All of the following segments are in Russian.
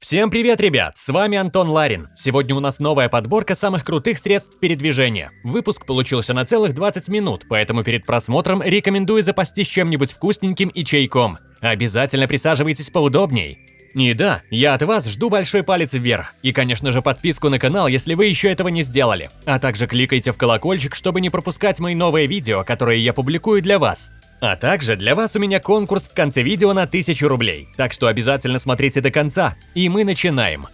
Всем привет, ребят! С вами Антон Ларин. Сегодня у нас новая подборка самых крутых средств передвижения. Выпуск получился на целых 20 минут, поэтому перед просмотром рекомендую запастись чем-нибудь вкусненьким и чайком. Обязательно присаживайтесь поудобней. И да, я от вас жду большой палец вверх. И, конечно же, подписку на канал, если вы еще этого не сделали. А также кликайте в колокольчик, чтобы не пропускать мои новые видео, которые я публикую для вас. А также для вас у меня конкурс в конце видео на 1000 рублей, так что обязательно смотрите до конца. И мы начинаем.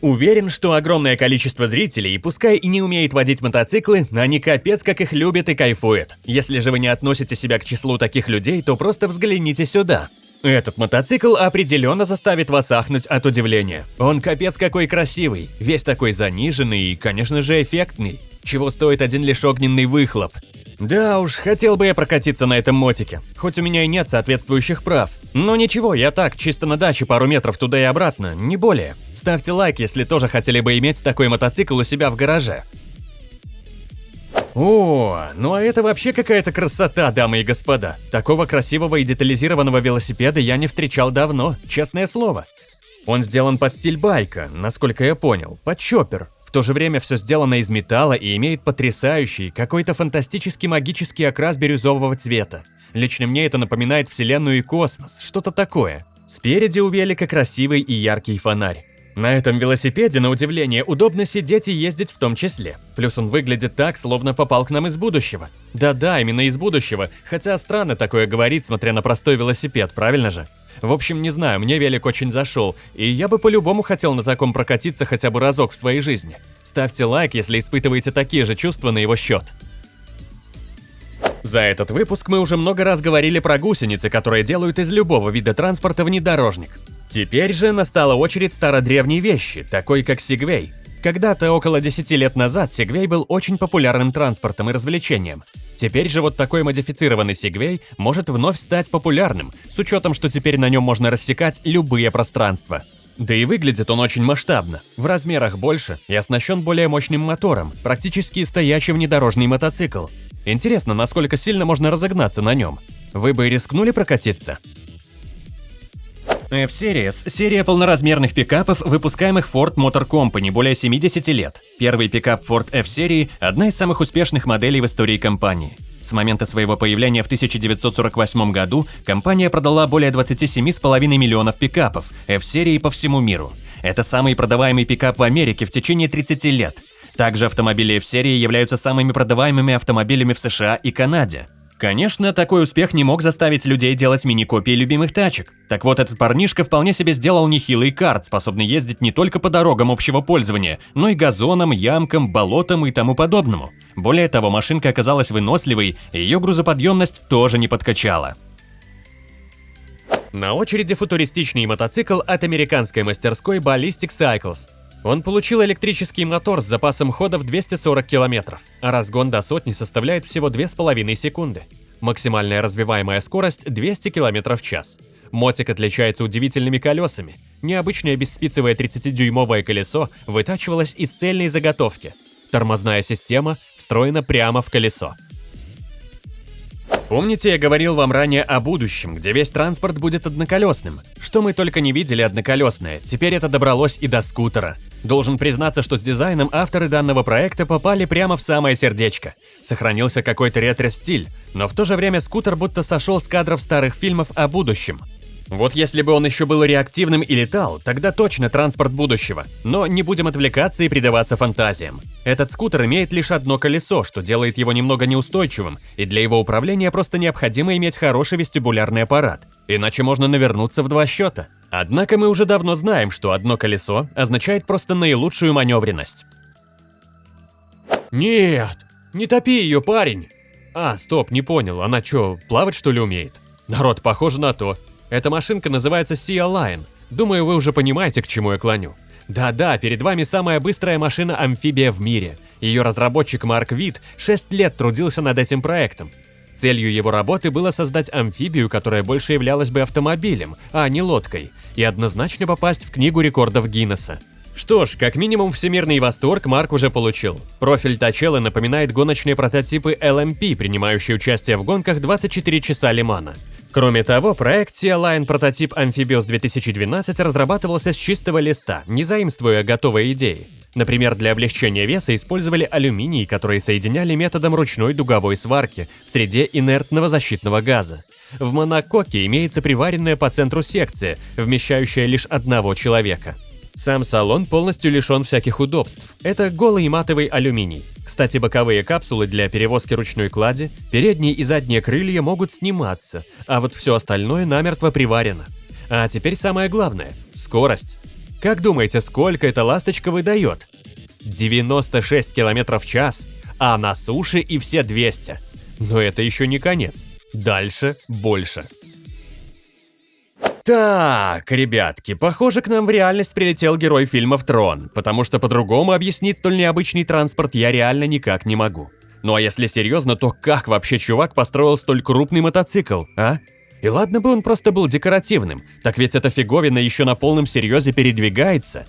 Уверен, что огромное количество зрителей, пускай и не умеет водить мотоциклы, они капец как их любят и кайфуют. Если же вы не относите себя к числу таких людей, то просто взгляните сюда. Этот мотоцикл определенно заставит вас ахнуть от удивления. Он капец какой красивый, весь такой заниженный и, конечно же, эффектный. Чего стоит один лишь огненный выхлоп. Да уж, хотел бы я прокатиться на этом мотике, хоть у меня и нет соответствующих прав. Но ничего, я так, чисто на даче пару метров туда и обратно, не более. Ставьте лайк, если тоже хотели бы иметь такой мотоцикл у себя в гараже. О, ну а это вообще какая-то красота, дамы и господа. Такого красивого и детализированного велосипеда я не встречал давно, честное слово. Он сделан под стиль байка, насколько я понял, под чоппер. То же время все сделано из металла и имеет потрясающий, какой-то фантастический магический окрас бирюзового цвета. Лично мне это напоминает вселенную и космос, что-то такое. Спереди у велика красивый и яркий фонарь. На этом велосипеде, на удивление, удобно сидеть и ездить в том числе. Плюс он выглядит так, словно попал к нам из будущего. Да-да, именно из будущего, хотя странно такое говорить, смотря на простой велосипед, правильно же? В общем, не знаю, мне велик очень зашел, и я бы по-любому хотел на таком прокатиться хотя бы разок в своей жизни. Ставьте лайк, если испытываете такие же чувства на его счет. За этот выпуск мы уже много раз говорили про гусеницы, которые делают из любого вида транспорта внедорожник. Теперь же настала очередь стародревней вещи, такой как Сигвей. Когда-то, около 10 лет назад, Сегвей был очень популярным транспортом и развлечением. Теперь же вот такой модифицированный Сегвей может вновь стать популярным, с учетом, что теперь на нем можно рассекать любые пространства. Да и выглядит он очень масштабно, в размерах больше и оснащен более мощным мотором, практически стоящий внедорожный мотоцикл. Интересно, насколько сильно можно разогнаться на нем. Вы бы рискнули прокатиться? F-Series – серия полноразмерных пикапов, выпускаемых Ford Motor Company более 70 лет. Первый пикап Ford F-серии – одна из самых успешных моделей в истории компании. С момента своего появления в 1948 году компания продала более 27,5 миллионов пикапов F-серии по всему миру. Это самый продаваемый пикап в Америке в течение 30 лет. Также автомобили F-серии являются самыми продаваемыми автомобилями в США и Канаде. Конечно, такой успех не мог заставить людей делать мини-копии любимых тачек. Так вот, этот парнишка вполне себе сделал нехилый карт, способный ездить не только по дорогам общего пользования, но и газонам, ямкам, болотам и тому подобному. Более того, машинка оказалась выносливой, и ее грузоподъемность тоже не подкачала. На очереди футуристичный мотоцикл от американской мастерской Ballistic Cycles. Он получил электрический мотор с запасом хода в 240 км, а разгон до сотни составляет всего 2,5 секунды. Максимальная развиваемая скорость 200 км в час. Мотик отличается удивительными колесами. Необычное бесспицевое 30-дюймовое колесо вытачивалось из цельной заготовки. Тормозная система встроена прямо в колесо. Помните, я говорил вам ранее о будущем, где весь транспорт будет одноколесным? Что мы только не видели одноколесное, теперь это добралось и до скутера. Должен признаться, что с дизайном авторы данного проекта попали прямо в самое сердечко. Сохранился какой-то ретро-стиль, но в то же время скутер будто сошел с кадров старых фильмов о будущем. Вот если бы он еще был реактивным и летал, тогда точно транспорт будущего. Но не будем отвлекаться и предаваться фантазиям. Этот скутер имеет лишь одно колесо, что делает его немного неустойчивым, и для его управления просто необходимо иметь хороший вестибулярный аппарат, иначе можно навернуться в два счета. Однако мы уже давно знаем, что одно колесо означает просто наилучшую маневренность. Нет, не топи ее, парень! А, стоп, не понял, она что, плавать что ли умеет? Народ, похоже на то. Эта машинка называется Sea Lion. Думаю, вы уже понимаете, к чему я клоню. Да-да, перед вами самая быстрая машина-амфибия в мире. Ее разработчик Марк Вит 6 лет трудился над этим проектом. Целью его работы было создать амфибию, которая больше являлась бы автомобилем, а не лодкой, и однозначно попасть в книгу рекордов Гиннесса. Что ж, как минимум всемирный восторг Марк уже получил. Профиль Тачелы напоминает гоночные прототипы LMP, принимающие участие в гонках 24 часа Лимана. Кроме того, проект Sea Line прототип Amphibious 2012 разрабатывался с чистого листа, не заимствуя готовые идеи. Например, для облегчения веса использовали алюминий, который соединяли методом ручной дуговой сварки в среде инертного защитного газа. В монококе имеется приваренная по центру секция, вмещающая лишь одного человека. Сам салон полностью лишен всяких удобств. Это голый матовый алюминий. Кстати, боковые капсулы для перевозки ручной клади, передние и задние крылья могут сниматься, а вот все остальное намертво приварено. А теперь самое главное – скорость. Как думаете, сколько эта ласточка выдает? 96 км в час, а на суше и все 200. Но это еще не конец. Дальше больше. Так, ребятки, похоже, к нам в реальность прилетел герой фильмов «Трон», потому что по-другому объяснить столь необычный транспорт я реально никак не могу. Ну а если серьезно, то как вообще чувак построил столь крупный мотоцикл, а? И ладно бы он просто был декоративным, так ведь эта фиговина еще на полном серьезе передвигается.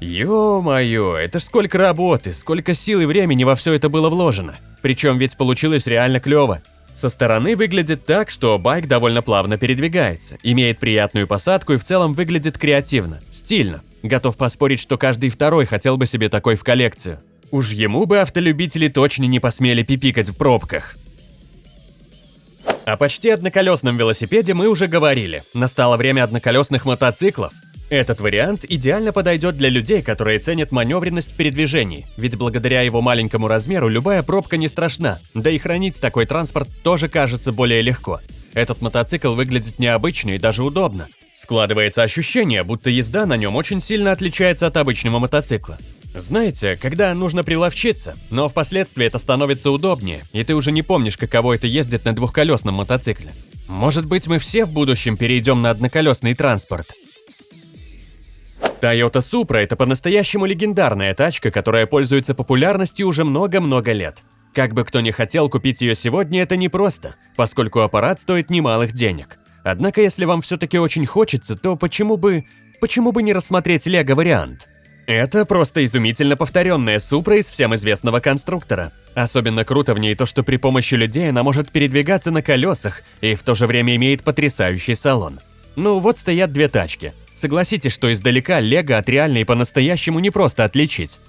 Ё-моё, это ж сколько работы, сколько сил и времени во все это было вложено. Причем ведь получилось реально клево. Со стороны выглядит так, что байк довольно плавно передвигается, имеет приятную посадку и в целом выглядит креативно, стильно. Готов поспорить, что каждый второй хотел бы себе такой в коллекцию. Уж ему бы автолюбители точно не посмели пипикать в пробках. О почти одноколесном велосипеде мы уже говорили. Настало время одноколесных мотоциклов. Этот вариант идеально подойдет для людей, которые ценят маневренность в передвижении, ведь благодаря его маленькому размеру любая пробка не страшна, да и хранить такой транспорт тоже кажется более легко. Этот мотоцикл выглядит необычно и даже удобно. Складывается ощущение, будто езда на нем очень сильно отличается от обычного мотоцикла. Знаете, когда нужно приловчиться, но впоследствии это становится удобнее, и ты уже не помнишь, каково это ездить на двухколесном мотоцикле. Может быть, мы все в будущем перейдем на одноколесный транспорт. Toyota Supra – это по-настоящему легендарная тачка, которая пользуется популярностью уже много-много лет. Как бы кто ни хотел купить ее сегодня, это непросто, поскольку аппарат стоит немалых денег. Однако, если вам все-таки очень хочется, то почему бы... почему бы не рассмотреть лего-вариант? Это просто изумительно повторенная Супра из всем известного конструктора. Особенно круто в ней то, что при помощи людей она может передвигаться на колесах и в то же время имеет потрясающий салон. Ну вот стоят две тачки – Согласитесь, что издалека Лего от реальной по-настоящему не просто отличить.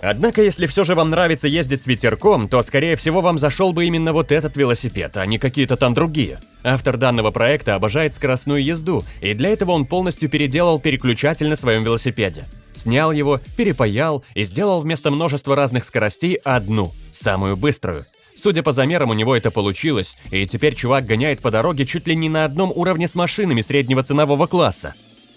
Однако, если все же вам нравится ездить с ветерком, то, скорее всего, вам зашел бы именно вот этот велосипед, а не какие-то там другие. Автор данного проекта обожает скоростную езду, и для этого он полностью переделал переключатель на своем велосипеде. Снял его, перепаял и сделал вместо множества разных скоростей одну, самую быструю. Судя по замерам, у него это получилось, и теперь чувак гоняет по дороге чуть ли не на одном уровне с машинами среднего ценового класса.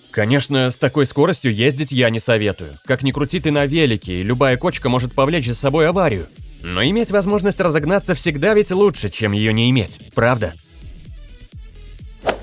Конечно, с такой скоростью ездить я не советую. Как ни крути ты на велике, и любая кочка может повлечь за собой аварию. Но иметь возможность разогнаться всегда ведь лучше, чем ее не иметь, правда?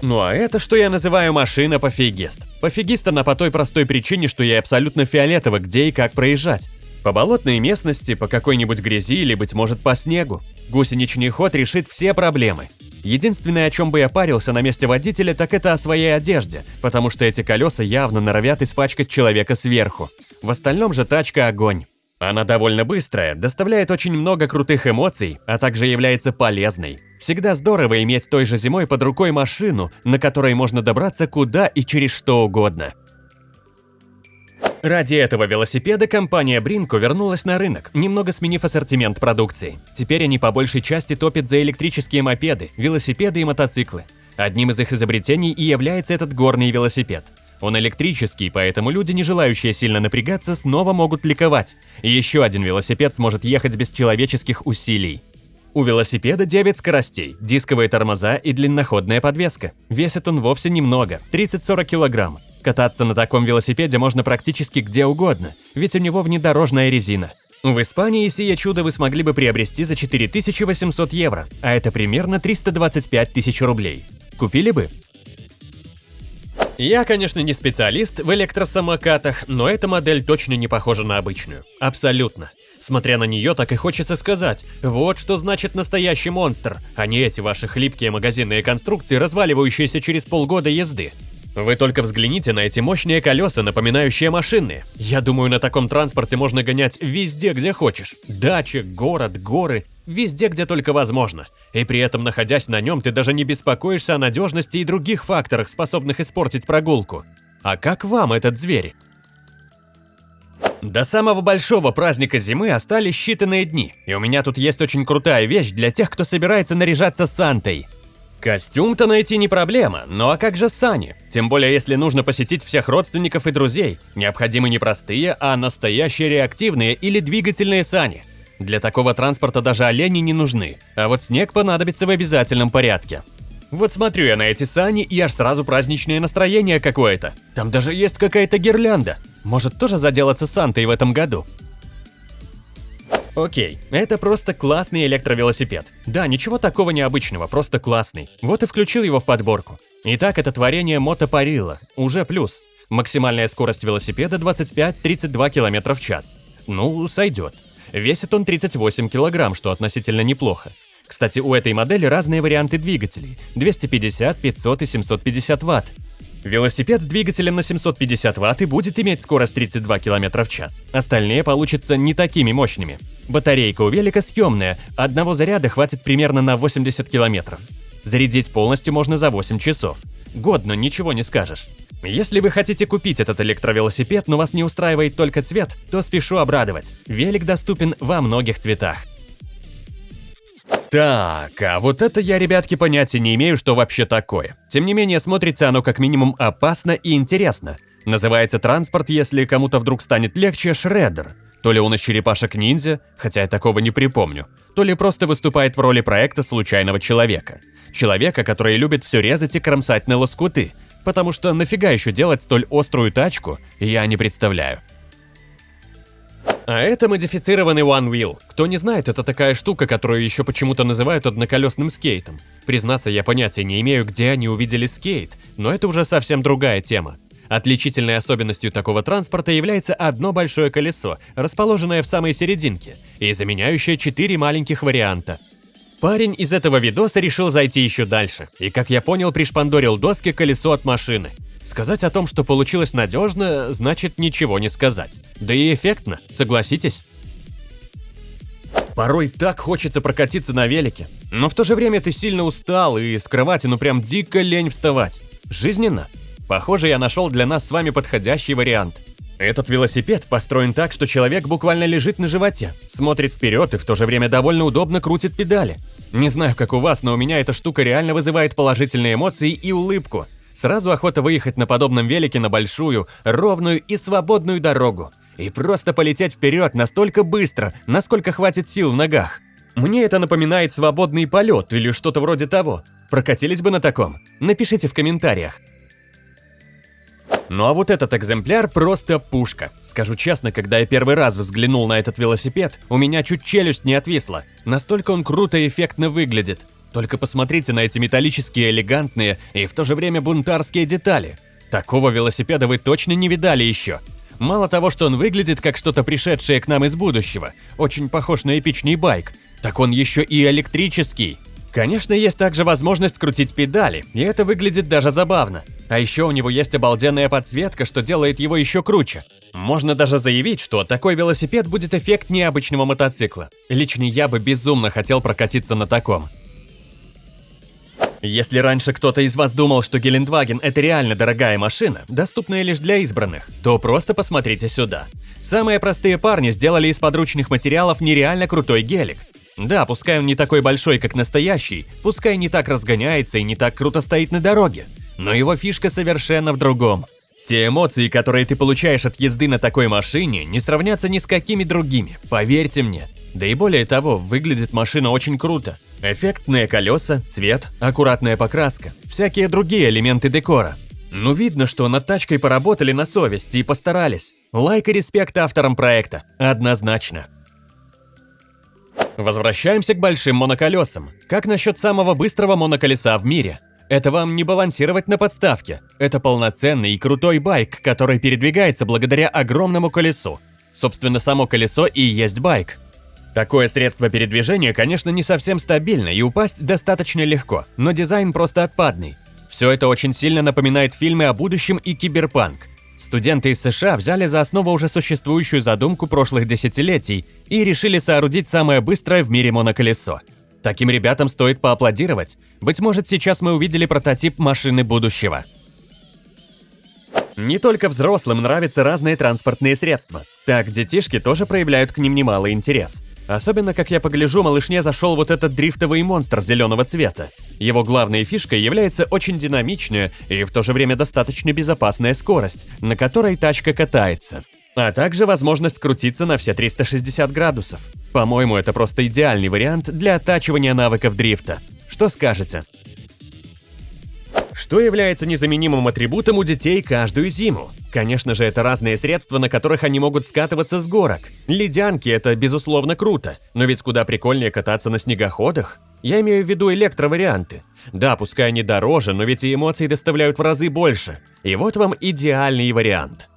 Ну а это, что я называю машина-пофигист. Пофигист она по той простой причине, что я абсолютно фиолетово, где и как проезжать. По болотной местности, по какой-нибудь грязи или, быть может, по снегу. Гусеничный ход решит все проблемы. Единственное, о чем бы я парился на месте водителя, так это о своей одежде, потому что эти колеса явно норовят испачкать человека сверху. В остальном же тачка огонь. Она довольно быстрая, доставляет очень много крутых эмоций, а также является полезной. Всегда здорово иметь той же зимой под рукой машину, на которой можно добраться куда и через что угодно. Ради этого велосипеда компания Бринко вернулась на рынок, немного сменив ассортимент продукции. Теперь они по большей части топят за электрические мопеды, велосипеды и мотоциклы. Одним из их изобретений и является этот горный велосипед. Он электрический, поэтому люди, не желающие сильно напрягаться, снова могут ликовать. Еще один велосипед сможет ехать без человеческих усилий. У велосипеда 9 скоростей, дисковые тормоза и длинноходная подвеска. Весит он вовсе немного – 30-40 килограмм. Кататься на таком велосипеде можно практически где угодно, ведь у него внедорожная резина. В Испании сие чудо вы смогли бы приобрести за 4800 евро, а это примерно 325 тысяч рублей. Купили бы? Я, конечно, не специалист в электросамокатах, но эта модель точно не похожа на обычную. Абсолютно. Смотря на нее, так и хочется сказать, вот что значит настоящий монстр, а не эти ваши хлипкие магазинные конструкции, разваливающиеся через полгода езды. Вы только взгляните на эти мощные колеса, напоминающие машины. Я думаю, на таком транспорте можно гонять везде, где хочешь. Дача, город, горы, везде, где только возможно. И при этом, находясь на нем, ты даже не беспокоишься о надежности и других факторах, способных испортить прогулку. А как вам этот зверь? До самого большого праздника зимы остались считанные дни, и у меня тут есть очень крутая вещь для тех, кто собирается наряжаться Сантой. Костюм-то найти не проблема, ну а как же сани? Тем более, если нужно посетить всех родственников и друзей. Необходимы не простые, а настоящие реактивные или двигательные сани. Для такого транспорта даже олени не нужны, а вот снег понадобится в обязательном порядке. Вот смотрю я на эти сани, и аж сразу праздничное настроение какое-то. Там даже есть какая-то гирлянда. Может тоже заделаться Сантой в этом году? Окей, это просто классный электровелосипед. Да, ничего такого необычного, просто классный. Вот и включил его в подборку. Итак, это творение мотопарила, уже плюс. Максимальная скорость велосипеда 25-32 км в час. Ну, сойдет. Весит он 38 кг, что относительно неплохо. Кстати, у этой модели разные варианты двигателей – 250, 500 и 750 Вт. Велосипед с двигателем на 750 Вт и будет иметь скорость 32 км в час. Остальные получатся не такими мощными. Батарейка у велика съемная, одного заряда хватит примерно на 80 км. Зарядить полностью можно за 8 часов. Годно, ничего не скажешь. Если вы хотите купить этот электровелосипед, но вас не устраивает только цвет, то спешу обрадовать. Велик доступен во многих цветах. Так, а вот это я, ребятки, понятия не имею, что вообще такое. Тем не менее, смотрится оно как минимум опасно и интересно. Называется транспорт, если кому-то вдруг станет легче, Шреддер. То ли он из черепашек-ниндзя, хотя я такого не припомню, то ли просто выступает в роли проекта случайного человека. Человека, который любит все резать и кромсать на лоскуты. Потому что нафига еще делать столь острую тачку, я не представляю. А это модифицированный One Wheel. Кто не знает, это такая штука, которую еще почему-то называют одноколесным скейтом. Признаться, я понятия не имею, где они увидели скейт, но это уже совсем другая тема. Отличительной особенностью такого транспорта является одно большое колесо, расположенное в самой серединке, и заменяющее четыре маленьких варианта. Парень из этого видоса решил зайти еще дальше, и, как я понял, пришпандорил доски колесо от машины. Сказать о том, что получилось надежно, значит ничего не сказать. Да и эффектно, согласитесь? Порой так хочется прокатиться на велике, но в то же время ты сильно устал и с кровати ну прям дико лень вставать. Жизненно. Похоже, я нашел для нас с вами подходящий вариант. Этот велосипед построен так, что человек буквально лежит на животе, смотрит вперед и в то же время довольно удобно крутит педали. Не знаю, как у вас, но у меня эта штука реально вызывает положительные эмоции и улыбку. Сразу охота выехать на подобном велике на большую, ровную и свободную дорогу. И просто полететь вперед настолько быстро, насколько хватит сил в ногах. Мне это напоминает свободный полет или что-то вроде того. Прокатились бы на таком? Напишите в комментариях. Ну а вот этот экземпляр просто пушка. Скажу честно, когда я первый раз взглянул на этот велосипед, у меня чуть челюсть не отвисла. Настолько он круто и эффектно выглядит. Только посмотрите на эти металлические, элегантные и в то же время бунтарские детали. Такого велосипеда вы точно не видали еще. Мало того, что он выглядит как что-то пришедшее к нам из будущего, очень похож на эпичный байк, так он еще и электрический. Конечно, есть также возможность крутить педали, и это выглядит даже забавно. А еще у него есть обалденная подсветка, что делает его еще круче. Можно даже заявить, что такой велосипед будет эффект необычного мотоцикла. Лично я бы безумно хотел прокатиться на таком. Если раньше кто-то из вас думал, что Гелендваген – это реально дорогая машина, доступная лишь для избранных, то просто посмотрите сюда. Самые простые парни сделали из подручных материалов нереально крутой гелик. Да, пускай он не такой большой, как настоящий, пускай не так разгоняется и не так круто стоит на дороге, но его фишка совершенно в другом. Те эмоции, которые ты получаешь от езды на такой машине, не сравнятся ни с какими другими, поверьте мне. Да и более того, выглядит машина очень круто. Эффектные колеса, цвет, аккуратная покраска, всякие другие элементы декора. Ну видно, что над тачкой поработали на совести и постарались. Лайк и респект авторам проекта, однозначно. Возвращаемся к большим моноколесам. Как насчет самого быстрого моноколеса в мире? Это вам не балансировать на подставке. Это полноценный и крутой байк, который передвигается благодаря огромному колесу. Собственно, само колесо и есть байк. Такое средство передвижения, конечно, не совсем стабильно и упасть достаточно легко, но дизайн просто отпадный. Все это очень сильно напоминает фильмы о будущем и киберпанк. Студенты из США взяли за основу уже существующую задумку прошлых десятилетий и решили соорудить самое быстрое в мире моноколесо. Таким ребятам стоит поаплодировать. Быть может, сейчас мы увидели прототип машины будущего. Не только взрослым нравятся разные транспортные средства. Так, детишки тоже проявляют к ним немалый интерес. Особенно, как я погляжу, малышне зашел вот этот дрифтовый монстр зеленого цвета. Его главной фишкой является очень динамичная и в то же время достаточно безопасная скорость, на которой тачка катается. А также возможность крутиться на все 360 градусов. По-моему, это просто идеальный вариант для оттачивания навыков дрифта. Что скажете? Что является незаменимым атрибутом у детей каждую зиму? Конечно же, это разные средства, на которых они могут скатываться с горок. Ледянки – это безусловно круто, но ведь куда прикольнее кататься на снегоходах. Я имею в виду электроварианты. Да, пускай они дороже, но ведь и эмоции доставляют в разы больше. И вот вам идеальный вариант.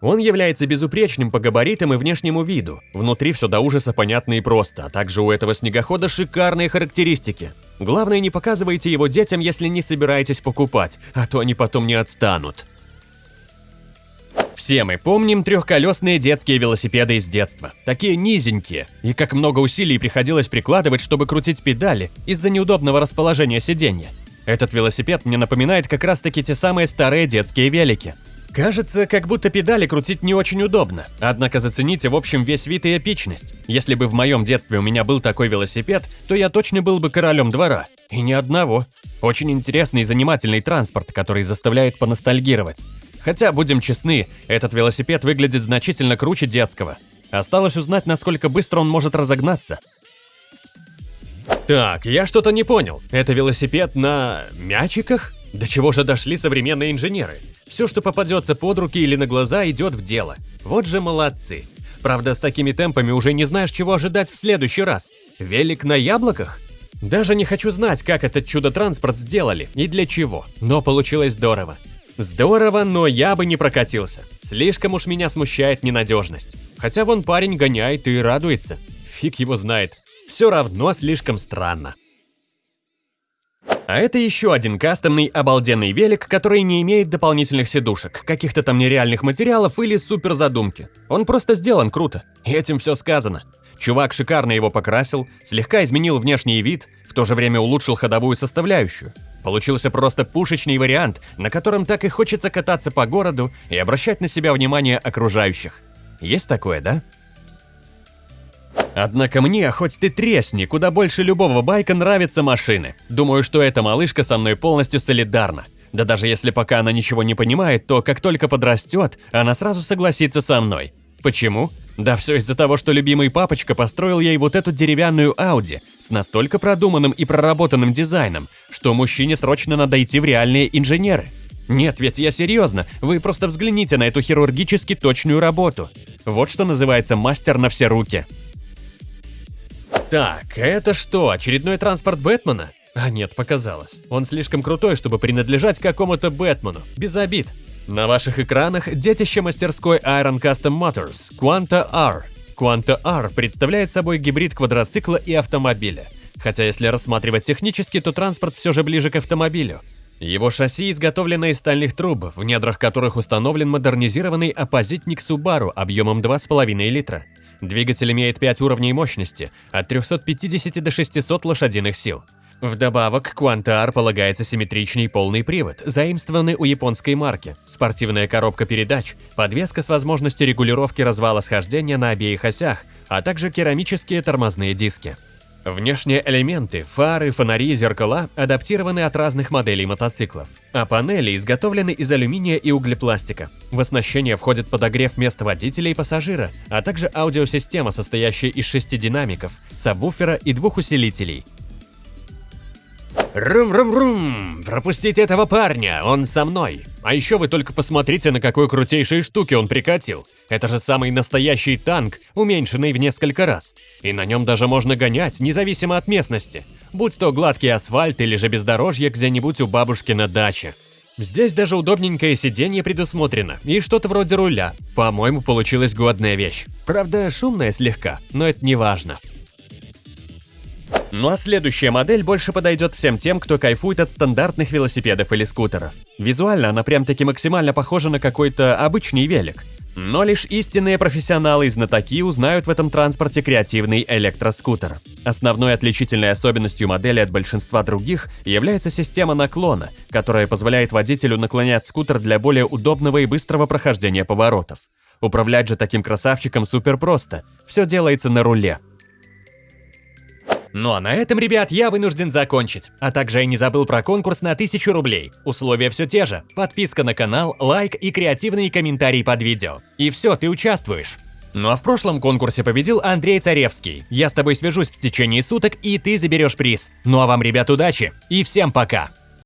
Он является безупречным по габаритам и внешнему виду. Внутри все до ужаса понятно и просто, а также у этого снегохода шикарные характеристики. Главное, не показывайте его детям, если не собираетесь покупать, а то они потом не отстанут. Все мы помним трехколесные детские велосипеды из детства. Такие низенькие. И как много усилий приходилось прикладывать, чтобы крутить педали из-за неудобного расположения сиденья. Этот велосипед мне напоминает как раз таки те самые старые детские велики. Кажется, как будто педали крутить не очень удобно, однако зацените в общем весь вид и эпичность. Если бы в моем детстве у меня был такой велосипед, то я точно был бы королем двора. И ни одного. Очень интересный и занимательный транспорт, который заставляет поностальгировать. Хотя, будем честны, этот велосипед выглядит значительно круче детского. Осталось узнать, насколько быстро он может разогнаться. Так, я что-то не понял. Это велосипед на... мячиках? До чего же дошли современные инженеры? Все, что попадется под руки или на глаза, идет в дело. Вот же молодцы. Правда, с такими темпами уже не знаешь, чего ожидать в следующий раз. Велик на яблоках? Даже не хочу знать, как этот чудо-транспорт сделали и для чего, но получилось здорово. Здорово, но я бы не прокатился. Слишком уж меня смущает ненадежность. Хотя вон парень гоняет и радуется. Фиг его знает. Все равно слишком странно. А это еще один кастомный обалденный велик, который не имеет дополнительных сидушек, каких-то там нереальных материалов или супер задумки. Он просто сделан круто. И этим все сказано. Чувак шикарно его покрасил, слегка изменил внешний вид, в то же время улучшил ходовую составляющую. Получился просто пушечный вариант, на котором так и хочется кататься по городу и обращать на себя внимание окружающих. Есть такое, да? Однако мне, хоть ты тресни, куда больше любого байка нравятся машины. Думаю, что эта малышка со мной полностью солидарна. Да даже если пока она ничего не понимает, то как только подрастет, она сразу согласится со мной. Почему? Да все из-за того, что любимый папочка построил ей вот эту деревянную Ауди с настолько продуманным и проработанным дизайном, что мужчине срочно надо идти в реальные инженеры. Нет, ведь я серьезно, вы просто взгляните на эту хирургически точную работу. Вот что называется мастер на все руки. Так, это что, очередной транспорт Бэтмена? А нет, показалось. Он слишком крутой, чтобы принадлежать какому-то Бэтмену. Без обид. На ваших экранах детище мастерской Iron Custom Motors Quanta R. Quanta R представляет собой гибрид квадроцикла и автомобиля. Хотя если рассматривать технически, то транспорт все же ближе к автомобилю. Его шасси изготовлено из стальных труб, в недрах которых установлен модернизированный оппозитник Subaru объемом 2,5 литра. Двигатель имеет 5 уровней мощности, от 350 до 600 лошадиных сил. Вдобавок, Quantar полагается симметричный полный привод, заимствованный у японской марки, спортивная коробка передач, подвеска с возможностью регулировки развала схождения на обеих осях, а также керамические тормозные диски. Внешние элементы, фары, фонари и зеркала адаптированы от разных моделей мотоциклов, а панели изготовлены из алюминия и углепластика. В оснащение входит подогрев мест водителя и пассажира, а также аудиосистема, состоящая из шести динамиков, сабвуфера и двух усилителей – Рум-рум-рум! Пропустите этого парня, он со мной. А еще вы только посмотрите, на какой крутейшей штуке он прикатил. Это же самый настоящий танк, уменьшенный в несколько раз. И на нем даже можно гонять, независимо от местности. Будь то гладкий асфальт или же бездорожье где-нибудь у бабушки на даче. Здесь даже удобненькое сиденье предусмотрено и что-то вроде руля. По-моему, получилась годная вещь. Правда, шумная слегка, но это не важно. Ну а следующая модель больше подойдет всем тем, кто кайфует от стандартных велосипедов или скутеров. Визуально она прям-таки максимально похожа на какой-то обычный велик. Но лишь истинные профессионалы и знатоки узнают в этом транспорте креативный электроскутер. Основной отличительной особенностью модели от большинства других является система наклона, которая позволяет водителю наклонять скутер для более удобного и быстрого прохождения поворотов. Управлять же таким красавчиком супер просто. Все делается на руле. Ну а на этом, ребят, я вынужден закончить. А также я не забыл про конкурс на 1000 рублей. Условия все те же. Подписка на канал, лайк и креативные комментарии под видео. И все, ты участвуешь. Ну а в прошлом конкурсе победил Андрей Царевский. Я с тобой свяжусь в течение суток, и ты заберешь приз. Ну а вам, ребят, удачи и всем пока!